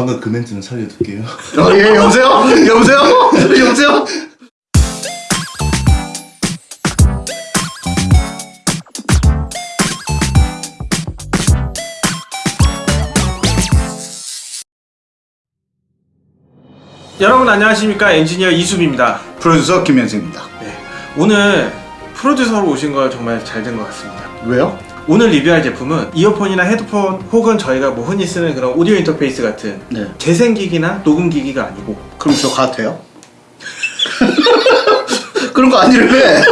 방금 그 멘트는 살려둘게요. 어, 예, 여보세요? 여보세요? 여보세요? 여러분 안녕하십니까 엔지니어 이수빈입니다 프로듀서 김현수입니다. 네, 오늘 프로듀서로 오신 걸 정말 잘 된 것 같습니다 왜요? 오늘 리뷰할 제품은 이어폰이나 헤드폰 혹은 저희가 뭐 흔히 쓰는 그런 오디오 인터페이스 같은 네. 재생기기나 녹음기기가 아니고 그럼 저 가도 돼요? 그런 거 아니래.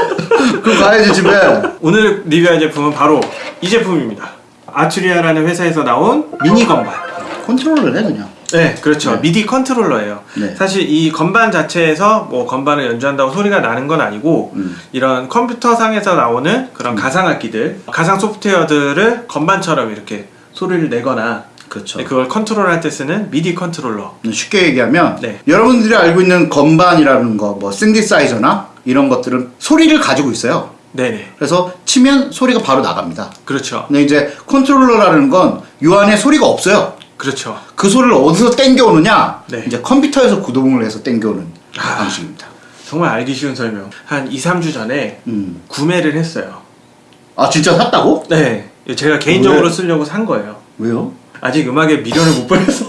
그럼 가야지 집에. 오늘 리뷰할 제품은 바로 이 제품입니다 Arturia라는 회사에서 나온 미디 건반 컨트롤러 해 그냥. 네, 그렇죠. 네. 미디 컨트롤러예요. 네. 사실 이 건반 자체에서 뭐 건반을 연주한다고 소리가 나는 건 아니고 음. 이런 컴퓨터 상에서 나오는 그런 가상 악기들, 가상 소프트웨어들을 건반처럼 이렇게 소리를 내거나 그렇죠. 네, 그걸 컨트롤할 때 쓰는 미디 컨트롤러. 쉽게 얘기하면 네. 여러분들이 알고 있는 건반이라는 거, 뭐 신디사이저나 이런 것들은 소리를 가지고 있어요. 네네. 그래서 치면 소리가 바로 나갑니다. 그렇죠. 근데 이제 컨트롤러라는 건 요 안에 소리가 없어요. 그렇죠. 그 소리를 어디서 땡겨오느냐? 네. 이제 컴퓨터에서 구동을 해서 땡겨오는 아. 방식입니다. 정말 알기 쉬운 설명. 한 2, 3주 전에 음. 구매를 했어요. 아 진짜 샀다고? 네. 제가 개인적으로 왜? 쓰려고 산 거예요. 왜요? 아직 음악에 미련을 못 버려서.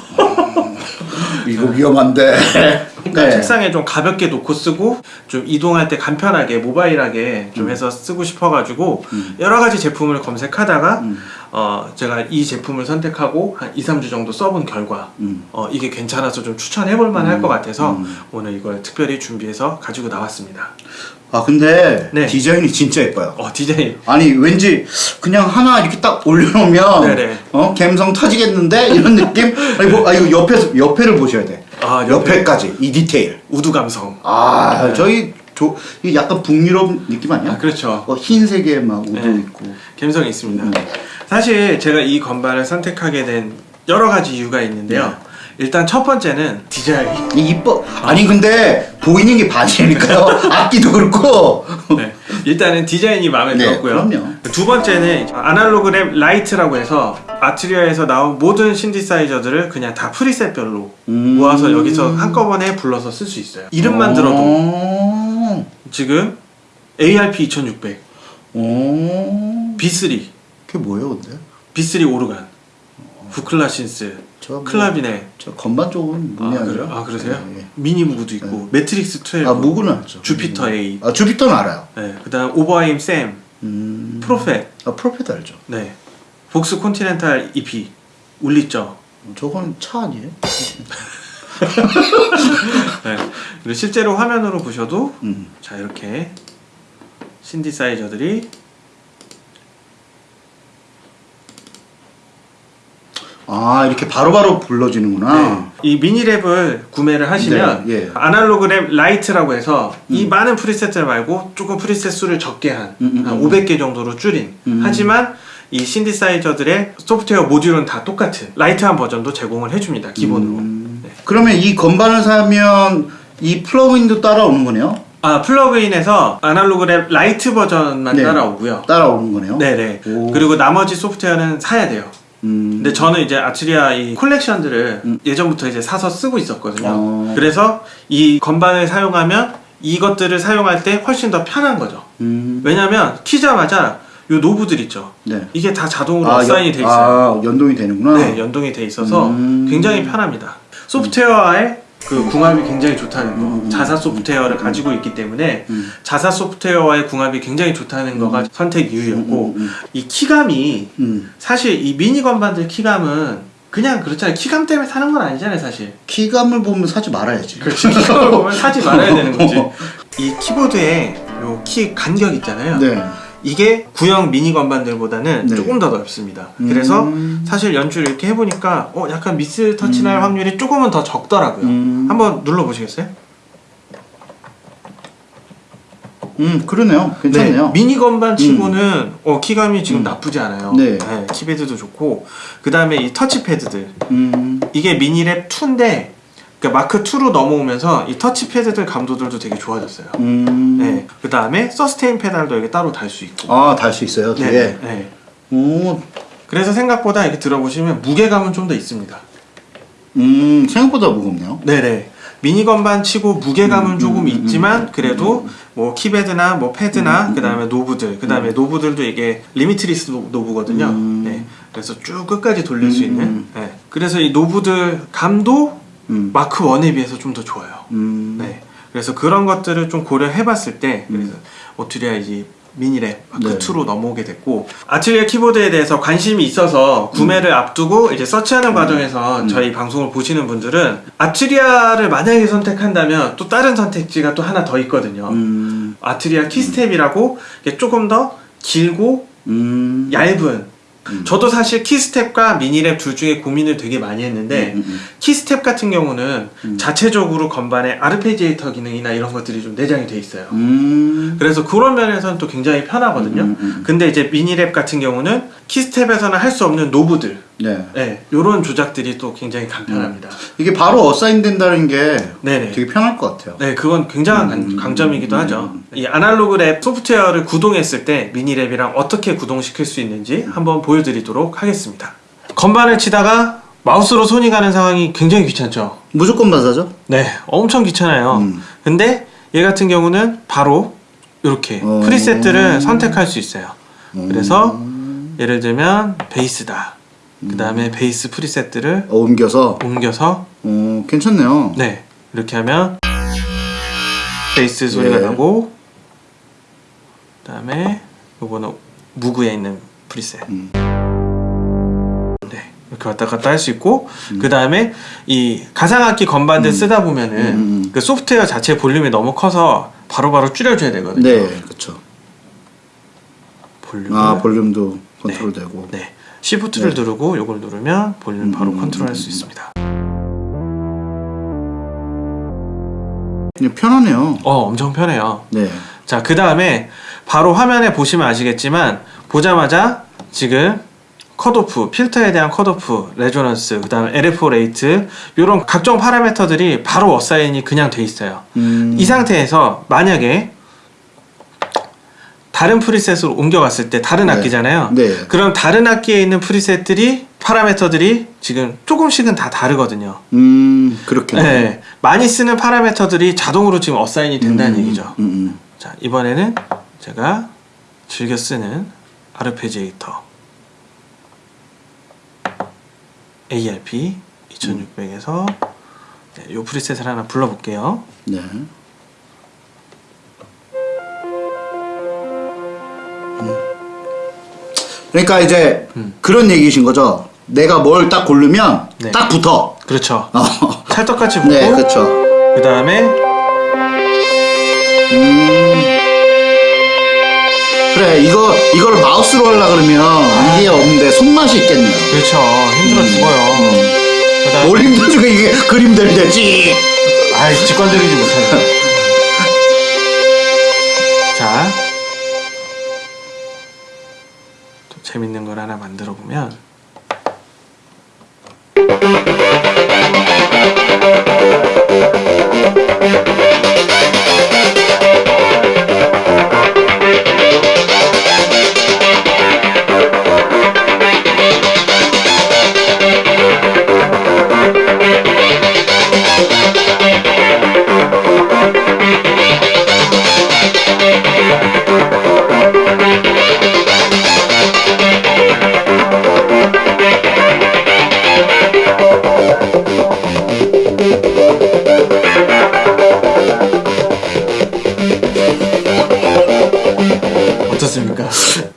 이거 위험한데. 그러니까 네. 책상에 좀 가볍게 놓고 쓰고 좀 이동할 때 간편하게 모바일하게 좀 음. 해서 쓰고 싶어가지고 여러 가지 제품을 검색하다가 음. 어 제가 이 제품을 선택하고 한 2, 3주 정도 써본 결과 음. 어 이게 괜찮아서 좀 추천해볼 만할 음. 것 같아서 음. 오늘 이걸 특별히 준비해서 가지고 나왔습니다. 아 근데 네. 디자인이 진짜 예뻐요. 어 디자인 아니 왠지 그냥 하나 이렇게 딱 올려놓으면 네네. 어 감성 터지겠는데 이런 느낌? 아니 뭐, 아 이거 옆에 옆에를 보셔야 돼. 아, 옆에. 옆에 까지 이 디테일. wood 감성. 아 네. 저희 조, 이 약간 북유럽 느낌 아니야? 아 그렇죠. 어, 흰색에 막 wood도 네. 있고. 감성이 있습니다. 음. 사실 제가 이 건반을 선택하게 된 여러 가지 이유가 있는데요. 네. 일단 첫 번째는 디자인. 이 이뻐. 아니 근데 보이는 게 반이니까요. 악기도 그렇고. 네. 일단은 디자인이 마음에 네, 들었고요. 그럼요. 두 번째는 Analog Lab Lite라고 해서 Arturia에서 나온 모든 신디사이저들을 그냥 다 preset별로 음. 모아서 여기서 한꺼번에 불러서 쓸 수 있어요. 이름만 들어도 오. 지금 ARP 2600, 오. B3, 그게 뭐예요, 근데? B3 오르간, 부클라신스, 저 뭐- 클라비네. 저 건반 쪽은 아, 문이 그래? 아니라. 아 그러세요? 예, 예. 미니 무브도 있고 매트릭스 12, 아 무구는 알죠. 주피터 8, 아 주피터는 알아요. 네, 그 다음 오버하임 샘, 음. 프로페, 아 프로페트 알죠. 네, 복스 콘티넨탈 EP, 울리죠. 저건 차 아니에요? 네. 그리고 실제로 화면으로 보셔도 음. 자 이렇게 신디사이저들이 아 이렇게 바로바로 불러지는구나. 네. 이 MiniLab을 구매를 하시면 네, 예. Analog Lab Lite라고 해서 이 음. 많은 preset들 말고 조금 preset 수를 적게 한, 음, 음, 한 음. 500개 정도로 줄인 음. 하지만 이 신디사이저들의 소프트웨어 모듈은 다 똑같은 lite한 버전도 제공을 해줍니다 기본으로 음. 네. 그러면 이 건반을 사면 이 plug-in도 따라오는 거네요? 아 plug-in에서 Analog Lab Lite 버전만 네. 따라오고요 따라오는 거네요? 네네 오. 그리고 나머지 소프트웨어는 사야 돼요 음. 근데 저는 이제 아트리아 이 콜렉션들을 음. 예전부터 이제 사서 쓰고 있었거든요. 어. 그래서 이 건반을 사용하면 이것들을 사용할 때 훨씬 더 편한 거죠. 음. 왜냐면 키자마자 요 노브들 있죠. 네. 이게 다 자동으로 아, 어사인이 연- 돼 있어요. 아, 연동이 되는구나. 네, 연동이 돼 있어서 음. 굉장히 편합니다. 소프트웨어와의 그 궁합이 굉장히 좋다는 거. 음, 음, 자사 소프트웨어를 가지고 있기 때문에 음. 자사 소프트웨어와의 궁합이 굉장히 좋다는 거가 선택 이유였고 음, 음, 이 키감이 음. 사실 이 미니 건반들 키감은 그냥 그렇잖아요. 키감 때문에 사는 건 아니잖아요, 사실. 키감을 보면 사지 말아야지. 그렇지. 키감을 보면 사지 말아야 되는 거지. 이 키보드에 요 키 간격 있잖아요. 네. 이게 구형 미니 건반들보다는 네. 조금 더 넓습니다. 음. 그래서 사실 연주를 이렇게 해보니까 어 약간 미스 터치 날 확률이 조금은 더 적더라고요. 음. 한번 눌러보시겠어요? 음, 그러네요. 괜찮네요. 네, 미니 건반 치고는 어, 키감이 지금 나쁘지 않아요. 네. 키패드도 좋고 그 다음에 이 터치패드들 음. 이게 미니랩 2인데 그러니까 마크 2로 넘어오면서 이 touch pad들 감도들도 되게 좋아졌어요. 음. 네. 그 다음에 sustain 페달도 이게 따로 달 수 있고. 아, 달 수 있어요, 뒤에. 네. 네. 오, 그래서 생각보다 이렇게 들어보시면 무게감은 좀 더 있습니다. 음 생각보다 무겁네요. 네네. 미니 건반 치고 무게감은 음, 조금 음, 있지만 그래도 뭐 키패드나 뭐 패드나 그 다음에 knob들 그 다음에 knob들도 이게 limitless kno- knob거든요. 음. 네. 그래서 쭉 끝까지 돌릴 수 음, 있는. 음. 네. 그래서 이 knob들 감도 음. 마크 1에 비해서 좀 더 좋아요. 음. 네. 그래서 그런 것들을 좀 고려해 봤을 때 그래서 Arturia 이제 MiniLab Mark 네. 2로 넘어오게 됐고 Arturia 키보드에 대해서 관심이 있어서 구매를 앞두고 이제 서치하는 과정에서 저희 방송을 보시는 분들은 Arturia를 만약에 선택한다면 또 다른 선택지가 또 하나 더 있거든요. 음. Arturia KeyStep이라고 조금 더 길고 음. 얇은 저도 사실 KeyStep과 MiniLab 둘 중에 고민을 되게 많이 했는데 음, 음, KeyStep 같은 경우는 자체적으로 건반에 arpeggiator 기능이나 이런 것들이 좀 내장이 돼 있어요. 음. 그래서 그런 면에서는 또 굉장히 편하거든요. 음, 음, 음. 근데 이제 MiniLab 같은 경우는 KeyStep에서는 할 수 없는 knob들, 네. 네, 이런 조작들이 또 굉장히 간편합니다. 이게 바로 assign 된다는 게 네네. 되게 편할 것 같아요. 네, 그건 굉장한 강- 음, 강점이기도 음, 하죠. 음. 이 Analog Lab 소프트웨어를 구동했을 때 MiniLab이랑 어떻게 구동시킬 수 있는지 한번 보여드리도록 하겠습니다. 건반을 치다가 마우스로 손이 가는 상황이 굉장히 귀찮죠. 무조건 맞아죠? 네, 엄청 귀찮아요. 음. 근데 얘 같은 경우는 바로 이렇게 어. 프리셋들을 선택할 수 있어요. 그래서 음. 예를 들면 베이스다. 그 다음에 베이스 프리셋들을 어, 옮겨서 옮겨서 어, 괜찮네요. 네 이렇게 하면 베이스 소리가 네. 나고 그 다음에 요거는 Moog에 있는 preset 음. 네 이렇게 왔다 갔다 할 수 있고 그 다음에 이 가상악기 건반들 쓰다 보면은 음, 음. 그 소프트웨어 자체 볼륨이 너무 커서 바로바로 줄여줘야 되거든요 네, 그렇죠. 볼륨을 아 볼륨도 컨트롤되고. 네 shift를 네. 누르고 요걸 누르면 볼륨 바로 음, 컨트롤할 음, 수 음. 있습니다 편하네요. 어 엄청 편해요 네. 자, 그 다음에 바로 화면에 보시면 아시겠지만 보자마자 지금 컷오프, 필터에 대한 cutoff, resonance, 그 다음에 LFO rate 이런 각종 파라미터들이 바로 assign이 그냥 돼 있어요. 음. 이 상태에서 만약에 다른 preset으로 옮겨갔을 때 다른 네. 악기잖아요. 네. 그럼 다른 악기에 있는 preset들이 파라미터들이 지금 조금씩은 다 다르거든요. 음, 그렇게. 네. 많이 쓰는 파라미터들이 자동으로 지금 assign이 된다는 음, 얘기죠. 음, 음. 자 이번에는 제가 즐겨 쓰는 아르페지에이터 ARP 2600에서 네, 요 프리셋을 하나 불러볼게요 네. 그러니까 이제 음. 그런 얘기신 거죠. 내가 뭘 딱 고르면 네. 딱 붙어. 그렇죠 어. 찰떡같이 붙고 네, 그렇죠. 그 다음에 음. 그래, 이거 이걸 마우스로 하려 그러면 이게 없는데 손맛이 있겠네요. 그렇죠 힘들어 죽어요 그 다음에 뭘 힘들죠? 이게 그림들 되지. 아이 직관적이지 못해요 하나 만들어 보면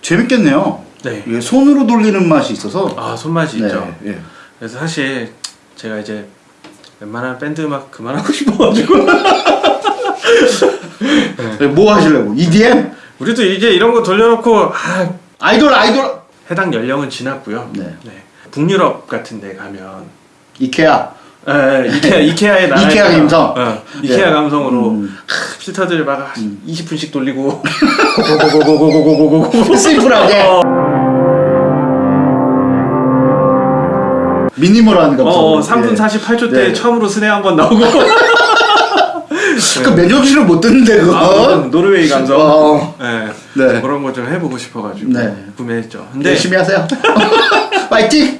재밌겠네요. 네. 이게 손으로 돌리는 맛이 있어서. 아 손맛이 네, 있죠. 예. 그래서 사실 제가 이제 웬만한 밴드 음악 그만하고 싶어가지고 네, 뭐 하시려고? EDM? 우리도 이제 이런 거 돌려놓고 아, 아이돌 아이돌. 해당 연령은 지났고요. 네. 북유럽 같은 데 가면 이케아. 에, 에, 이케아 이케아의 나라 이케아 감성. 어, 이케아 네. 감성으로 음. 하, 필터들 막 20분씩 돌리고 고고고고고고고고고고 심플하게. 미니멀한 감성. 어, 3분 48초 때 네. 처음으로 스네 한번 나오고 그 맨정신을 못 듣는데 그거. 아, 노르웨이 감성 어. 네. 네. 그런 거 좀 해보고 싶어가지고 네. 구매했죠. 근데 열심히 하세요. 파이팅.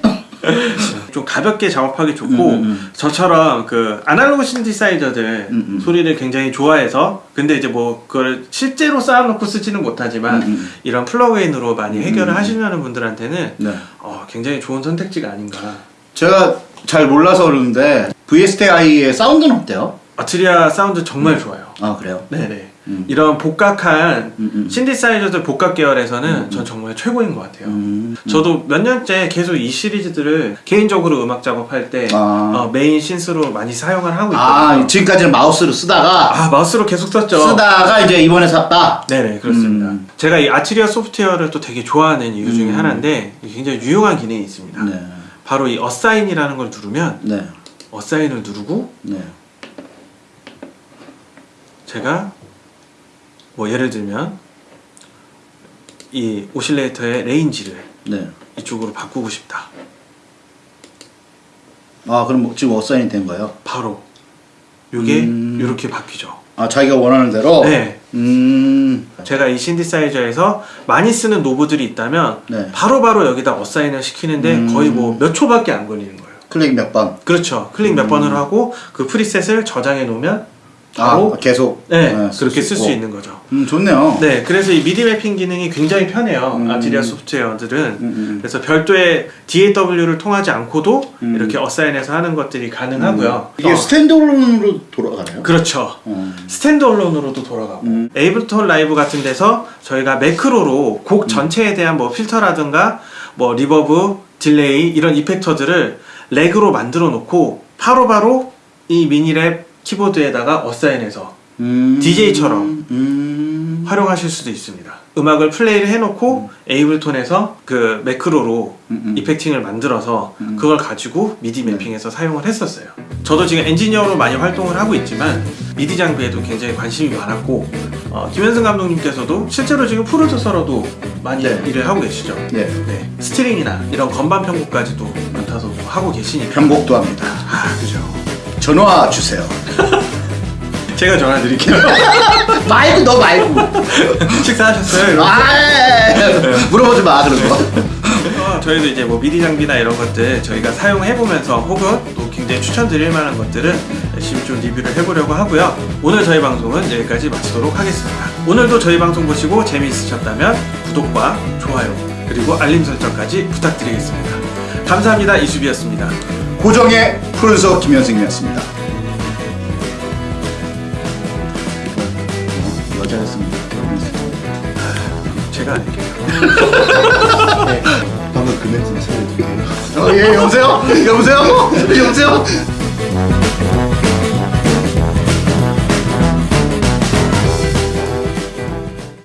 좀 가볍게 작업하기 좋고 음, 음. 저처럼 그 아날로그 신디사이저들 음, 음. 소리를 굉장히 좋아해서 근데 이제 뭐 그걸 실제로 쌓아놓고 쓰지는 못하지만 음, 음. 이런 플러그인으로 많이 해결을 음. 하시려는 분들한테는 네. 어, 굉장히 좋은 선택지가 아닌가. 제가 잘 몰라서 그러는데 VSTI의 사운드는 어때요? Arturia 사운드 정말 좋아요. 아 그래요? 네네. 음. 이런 복각한 음, 음. 신디사이저들 복각 계열에서는 전 정말 최고인 것 같아요. 음. 저도 몇 년째 계속 이 시리즈들을 개인적으로 음악 작업할 때 아. 어, main synth로 많이 사용을 하고 아 있거든요. 지금까지는 마우스로 쓰다가 아, 마우스로 계속 썼죠. 쓰다가 이제 이번에 샀다. 네네 그렇습니다. 음. 제가 이 Arturia 소프트웨어를 또 되게 좋아하는 이유 중에 음. 하나인데 굉장히 유용한 기능이 있습니다. 네. 바로 이 assign이라는 걸 누르면 네. assign을 누르고 네. 제가 뭐 예를 들면 이 oscillator의 range를 네. 이쪽으로 바꾸고 싶다. 아 그럼 뭐 지금 assign이 된 거예요? 바로 요게 음. 이렇게 바뀌죠. 아 자기가 원하는 대로. 네. 음. 제가 이 신디사이저에서 많이 쓰는 knob들이 있다면 네. 바로바로 여기다 assign을 시키는데 음. 거의 뭐 몇 초밖에 안 걸리는 거예요. 클릭 몇 번. 그렇죠. 클릭 몇 번을 하고 그 preset을 저장해 놓으면 바로 아 계속. 네, 네, 그렇게 쓸 수. 있는 거죠. 음 좋네요. 네, 그래서 이 MIDI mapping 기능이 굉장히 편해요. 음. 아투리아 소프트웨어들은. 음, 음. 그래서 별도의 DAW를 통하지 않고도 음. 이렇게 assign해서 하는 것들이 가능하고요. 이게 어, standalone으로 돌아가나요? 그렇죠. 어. standalone으로도 돌아가고 음. 에이블톤 라이브 같은 데서 저희가 매크로로 음. 곡 전체에 대한 뭐 필터라든가 뭐 reverb, delay 이런 effector들을 rack으로 만들어 놓고 바로바로 이 미니랩 키보드에다가 assign해서 음. DJ처럼. 음. 활용하실 수도 있습니다. 음악을 플레이를 해놓고 에이블톤에서 그 매크로로 음, 음. effecting을 만들어서 음. 그걸 가지고 MIDI mapping해서 사용을 했었어요. 저도 지금 엔지니어로 많이 활동을 하고 있지만 미디 장비에도 굉장히 관심이 많았고 어, 김현승 감독님께서도 실제로 지금 프로듀서로도 많이 네. 일을 하고 계시죠. 네. 네, 스트링이나 이런 건반 편곡까지도 맡아서 뭐 하고 계시니까. 편곡도 합니다. 아 그죠. 전화 주세요. 제가 전화 드릴게요. 말고 너 말고. 식사하셨어요? 이러면서. 아 물어보지 마 그런 거. 그래서 저희도 이제 뭐 미디 장비나 이런 것들 저희가 사용해 보면서 혹은 또 굉장히 추천드릴 만한 것들은 열심히 좀 리뷰를 해보려고 하고요. 오늘 저희 방송은 여기까지 마치도록 하겠습니다. 오늘도 저희 방송 보시고 재미있으셨다면 구독과 좋아요 그리고 알림 설정까지 부탁드리겠습니다. 감사합니다. 이수비였습니다. 고정의 프로듀서 김현승이었습니다. 여자였습니다. 제가 아닐게요. 방금 그 멘트는 살려줄게요. 어, 예, 여보세요? 여보세요? 여보세요?